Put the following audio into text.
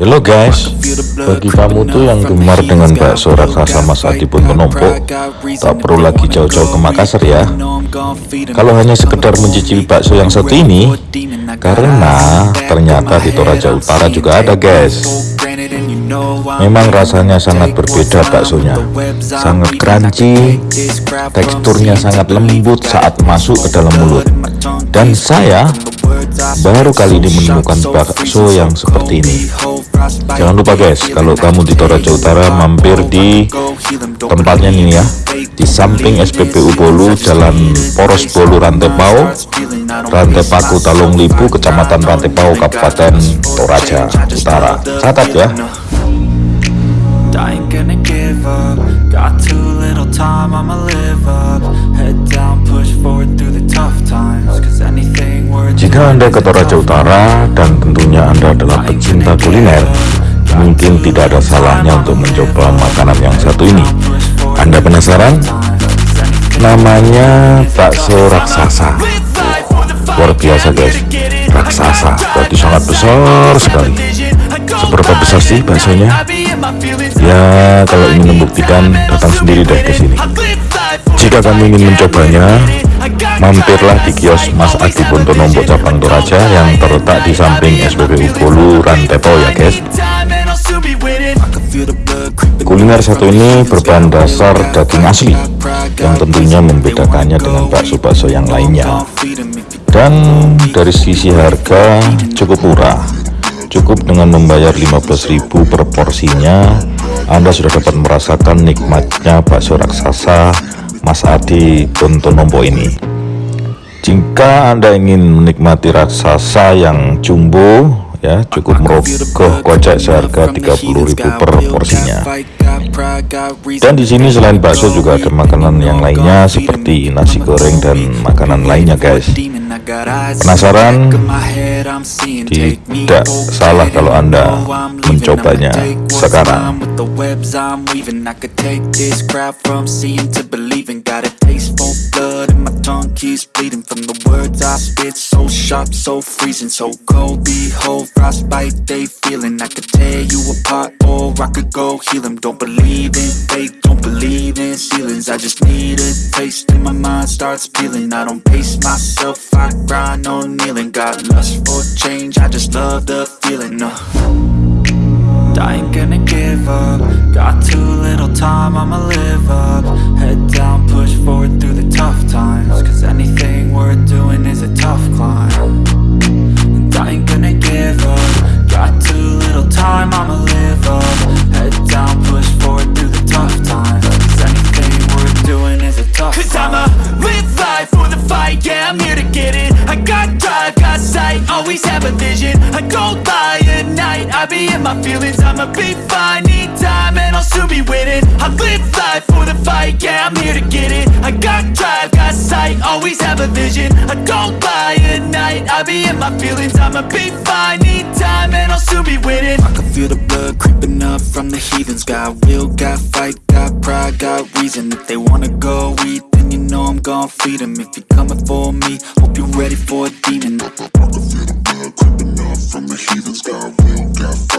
Halo guys, bagi kamu tuh yang gemar dengan bakso raksasa Mas Adi pun menumpuk, tak perlu lagi jauh-jauh ke Makassar ya. Kalau hanya sekedar mencicipi bakso yang satu ini, karena ternyata di Toraja Utara juga ada guys. Memang rasanya sangat berbeda baksonya, sangat crunchy, teksturnya sangat lembut saat masuk ke dalam mulut. Dan saya baru kali ini menemukan bakso yang seperti ini jangan lupa guys kalau kamu di Toraja Utara mampir di tempatnya ini ya. Di samping SPBU Bolu Jalan Poros Bolu Rantepau Rantepaku Talung Libu Kecamatan Rantepau Kabupaten Toraja Utara. Catat ya Jika Anda ke Toraja Utara dan tentunya Anda adalah pecinta kuliner, mungkin tidak ada salahnya untuk mencoba makanan yang satu ini. Anda penasaran? Namanya bakso raksasa. Luar biasa guys, raksasa, berarti sangat besar sekali. Seberapa besar sih baksonya? Ya, kalau ingin membuktikan, datang sendiri deh ke sini. Jika kamu ingin mencobanya, mampirlah di kios Mas Adi Nombok cabang Toraja yang terletak di samping SPBU Bolu Rantepo ya guys. Kuliner satu ini berbahan dasar daging asli yang tentunya membedakannya dengan bakso-bakso yang lainnya. Dan dari sisi harga cukup murah. Cukup dengan membayar 15.000 per porsinya. Anda sudah dapat merasakan nikmatnya bakso raksasa Mas Adi Nombok ini jika Anda ingin menikmati raksasa yang jumbo ya cukup merogoh kocek seharga 30.000 per porsinya dan di sini selain bakso juga ada makanan yang lainnya seperti nasi goreng dan makanan lainnya guys penasaran tidak salah kalau anda mencobanya sekarang keeps bleeding from the words I spit. So sharp, so freezing, so cold. Behold, frostbite they feeling. I could tear you apart or I could go heal them Don't believe in fate, don't believe in ceilings. I just need a taste and my mind starts peeling. I don't pace myself, I grind on kneeling. Got lust for change, I just love the feeling uh. I ain't gonna give up. Got too little time, I'ma live up. Head Cause. I'ma live life for the fight, yeah, I'm here to get it. I got drive, got sight, always have a vision. I go by at night, I be in my feelings. I'ma be fine, need time, and I'll soon be winning. I live life for the fight, yeah, I'm here to get it. I got drive, got sight, always have a vision. I don't lie at night, I be in my feelings. I'ma be fine, need time, and I'll soon be winning. I can feel the blood creeping up from the heathens. Got will, got fight, reason. If they wanna go eat, then you know I'm gon' feed them If you're coming for me, hope you're ready for a demon. I can feel the blood creeping up from the heathens Got